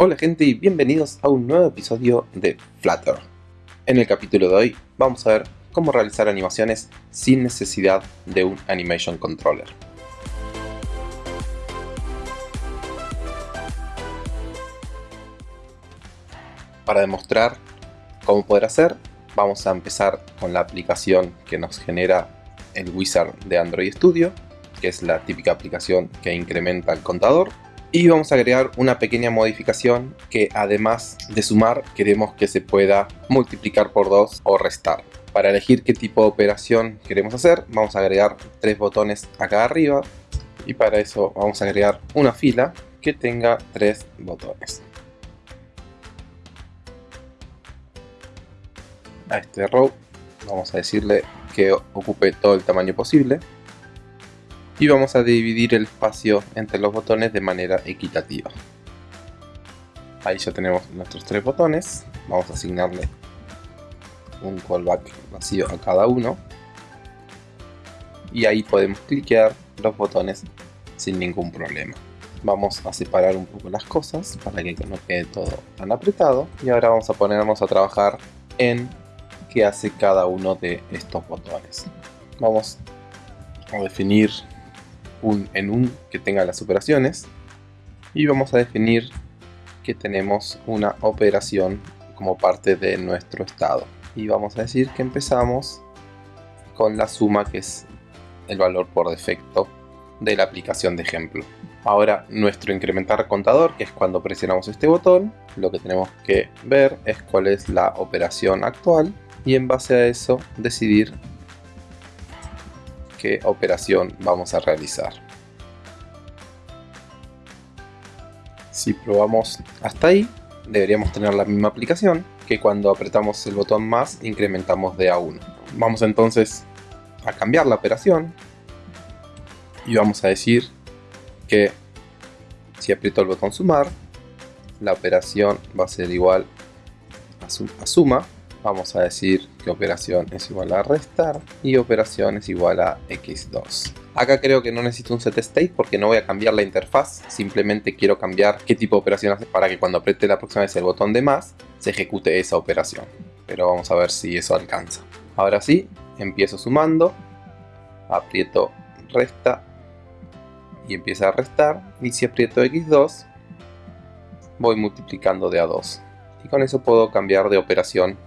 Hola gente y bienvenidos a un nuevo episodio de Flutter. En el capítulo de hoy vamos a ver cómo realizar animaciones sin necesidad de un Animation Controller. Para demostrar cómo poder hacer, vamos a empezar con la aplicación que nos genera el wizard de Android Studio, que es la típica aplicación que incrementa el contador y vamos a agregar una pequeña modificación que además de sumar queremos que se pueda multiplicar por 2 o restar. Para elegir qué tipo de operación queremos hacer vamos a agregar tres botones acá arriba y para eso vamos a agregar una fila que tenga tres botones. A este row vamos a decirle que ocupe todo el tamaño posible y vamos a dividir el espacio entre los botones de manera equitativa. Ahí ya tenemos nuestros tres botones, vamos a asignarle un callback vacío a cada uno y ahí podemos cliquear los botones sin ningún problema. Vamos a separar un poco las cosas para que no quede todo tan apretado y ahora vamos a ponernos a trabajar en qué hace cada uno de estos botones. Vamos a definir un en un que tenga las operaciones y vamos a definir que tenemos una operación como parte de nuestro estado y vamos a decir que empezamos con la suma que es el valor por defecto de la aplicación de ejemplo. Ahora nuestro incrementar contador, que es cuando presionamos este botón, lo que tenemos que ver es cuál es la operación actual y en base a eso decidir qué operación vamos a realizar. Si probamos hasta ahí, deberíamos tener la misma aplicación que cuando apretamos el botón más incrementamos de a 1. Vamos entonces a cambiar la operación y vamos a decir que si aprieto el botón sumar, la operación va a ser igual a, suma vamos a decir que operación es igual a restar y operación es igual a x2. Acá creo que no necesito un set state porque no voy a cambiar la interfaz, simplemente quiero cambiar qué tipo de operación hace para que cuando apriete la próxima vez el botón de más se ejecute esa operación. Pero vamos a ver si eso alcanza. Ahora sí, empiezo sumando, aprieto resta y empieza a restar y si aprieto x2 voy multiplicando de a 2 y con eso puedo cambiar de operación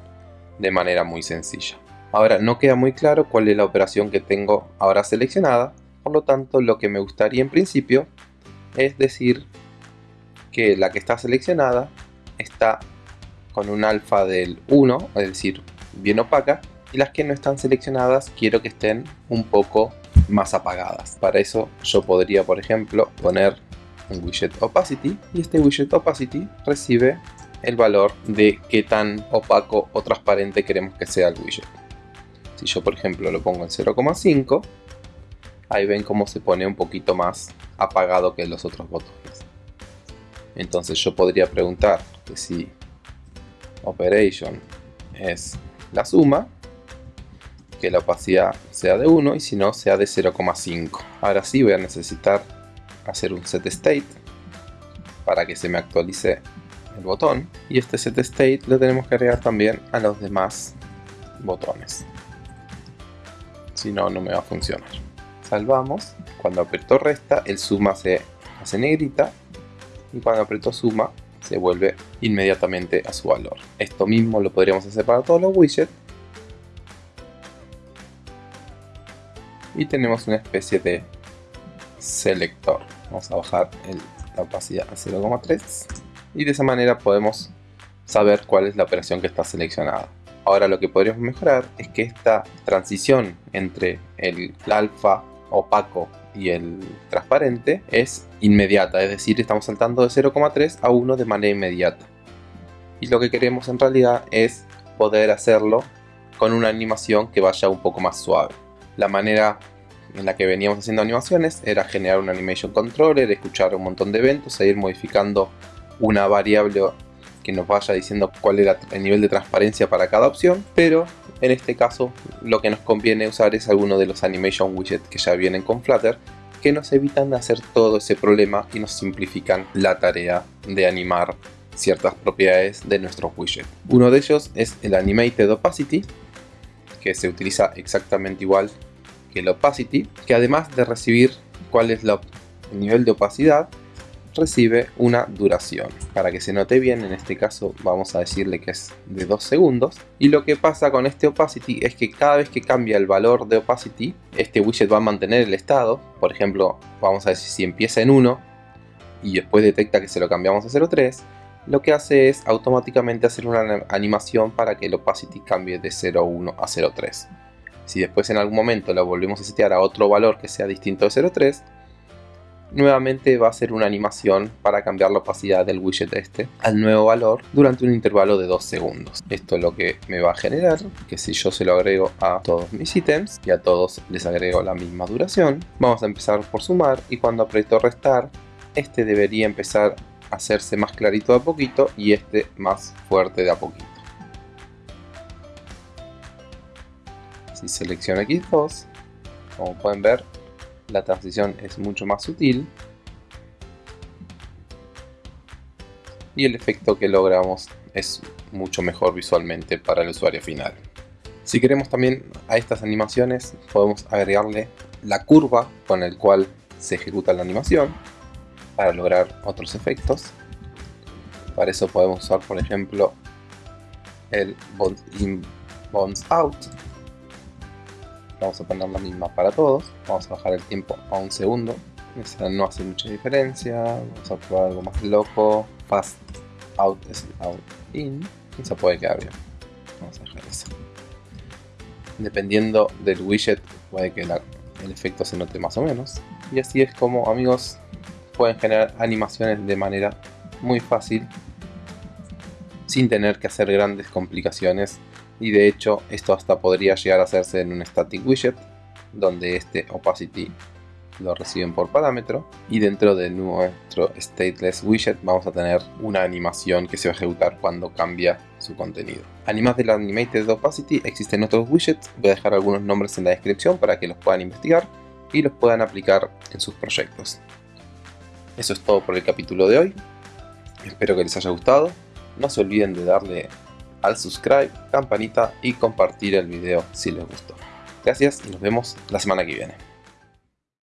de manera muy sencilla. Ahora no queda muy claro cuál es la operación que tengo ahora seleccionada, por lo tanto lo que me gustaría en principio es decir que la que está seleccionada está con un alfa del 1, es decir, bien opaca, y las que no están seleccionadas quiero que estén un poco más apagadas. Para eso yo podría, por ejemplo, poner un widget opacity y este widget opacity recibe el valor de qué tan opaco o transparente queremos que sea el widget. Si yo por ejemplo lo pongo en 0,5, ahí ven cómo se pone un poquito más apagado que los otros botones. Entonces yo podría preguntar que si operation es la suma, que la opacidad sea de 1 y si no sea de 0,5. Ahora sí voy a necesitar hacer un set state para que se me actualice el botón y este set state lo tenemos que agregar también a los demás botones. Si no no me va a funcionar. Salvamos. Cuando aprieto resta el suma se hace negrita. Y cuando aprieto suma se vuelve inmediatamente a su valor. Esto mismo lo podríamos hacer para todos los widgets. Y tenemos una especie de selector. Vamos a bajar la opacidad a 0,3 y de esa manera podemos saber cuál es la operación que está seleccionada. Ahora lo que podríamos mejorar es que esta transición entre el alfa opaco y el transparente es inmediata, es decir, estamos saltando de 0,3 a 1 de manera inmediata. Y lo que queremos en realidad es poder hacerlo con una animación que vaya un poco más suave. La manera en la que veníamos haciendo animaciones era generar un animation controller, escuchar un montón de eventos e ir modificando una variable que nos vaya diciendo cuál era el nivel de transparencia para cada opción, pero en este caso lo que nos conviene usar es alguno de los animation widgets que ya vienen con Flutter que nos evitan hacer todo ese problema y nos simplifican la tarea de animar ciertas propiedades de nuestros widgets. Uno de ellos es el Animated Opacity, que se utiliza exactamente igual que el Opacity, que además de recibir cuál es el nivel de opacidad, recibe una duración. Para que se note bien, en este caso vamos a decirle que es de 2 segundos. Y lo que pasa con este opacity es que cada vez que cambia el valor de opacity, este widget va a mantener el estado. Por ejemplo, vamos a decir si empieza en 1 y después detecta que se lo cambiamos a 0.3, lo que hace es automáticamente hacer una animación para que el opacity cambie de 0.1 a 0.3. Si después en algún momento lo volvemos a setear a otro valor que sea distinto de 0.3, nuevamente va a ser una animación para cambiar la opacidad del widget este al nuevo valor durante un intervalo de 2 segundos. Esto es lo que me va a generar que si yo se lo agrego a todos mis ítems y a todos les agrego la misma duración, vamos a empezar por sumar y cuando aprieto restar, este debería empezar a hacerse más clarito de a poquito y este más fuerte de a poquito. Si selecciono X2, como pueden ver, la transición es mucho más sutil y el efecto que logramos es mucho mejor visualmente para el usuario final. Si queremos también a estas animaciones podemos agregarle la curva con el cual se ejecuta la animación para lograr otros efectos. Para eso podemos usar por ejemplo el Bounce In, Bounce Out vamos a poner la misma para todos, vamos a bajar el tiempo a un segundo, esa no hace mucha diferencia, vamos a probar algo más loco, fast out, out, in, esa puede quedar bien, vamos a dejar eso. Dependiendo del widget puede que el efecto se note más o menos, y así es como amigos pueden generar animaciones de manera muy fácil sin tener que hacer grandes complicaciones y de hecho esto hasta podría llegar a hacerse en un static widget donde este opacity lo reciben por parámetro y dentro de nuestro stateless widget vamos a tener una animación que se va a ejecutar cuando cambia su contenido. Además del animated opacity existen otros widgets, voy a dejar algunos nombres en la descripción para que los puedan investigar y los puedan aplicar en sus proyectos. Eso es todo por el capítulo de hoy, espero que les haya gustado, no se olviden de darle al subscribe, campanita y compartir el video si les gustó. Gracias y nos vemos la semana que viene.